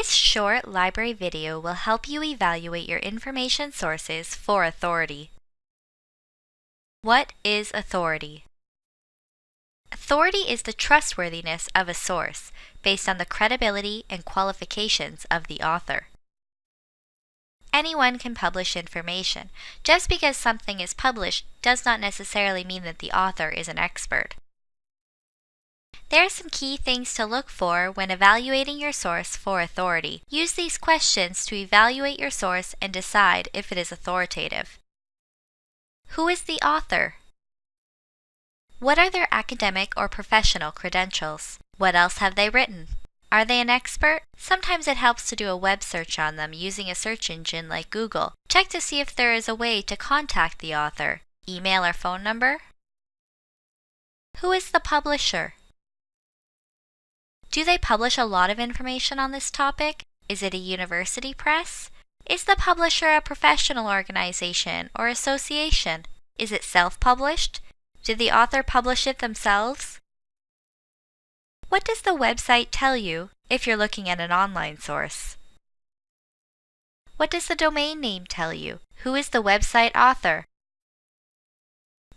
This short library video will help you evaluate your information sources for authority. What is authority? Authority is the trustworthiness of a source based on the credibility and qualifications of the author. Anyone can publish information. Just because something is published does not necessarily mean that the author is an expert. There are some key things to look for when evaluating your source for authority. Use these questions to evaluate your source and decide if it is authoritative. Who is the author? What are their academic or professional credentials? What else have they written? Are they an expert? Sometimes it helps to do a web search on them using a search engine like Google. Check to see if there is a way to contact the author. Email or phone number? Who is the publisher? Do they publish a lot of information on this topic? Is it a university press? Is the publisher a professional organization or association? Is it self-published? Did the author publish it themselves? What does the website tell you if you're looking at an online source? What does the domain name tell you? Who is the website author?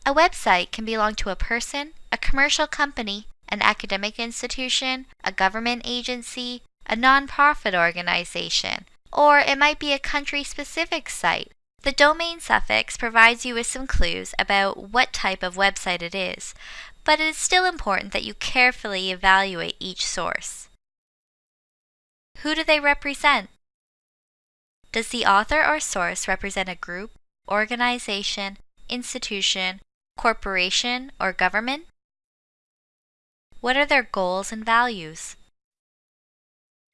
A website can belong to a person, a commercial company, an academic institution, a government agency, a nonprofit organization, or it might be a country-specific site. The domain suffix provides you with some clues about what type of website it is, but it is still important that you carefully evaluate each source. Who do they represent? Does the author or source represent a group, organization, institution, corporation, or government? What are their goals and values?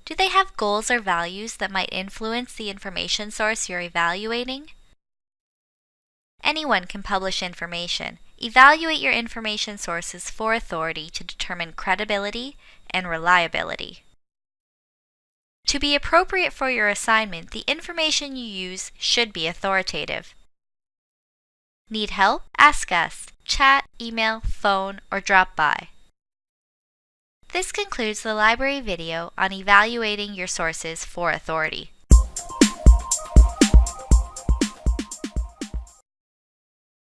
Do they have goals or values that might influence the information source you're evaluating? Anyone can publish information. Evaluate your information sources for authority to determine credibility and reliability. To be appropriate for your assignment, the information you use should be authoritative. Need help? Ask us. Chat, email, phone, or drop by. This concludes the library video on evaluating your sources for authority.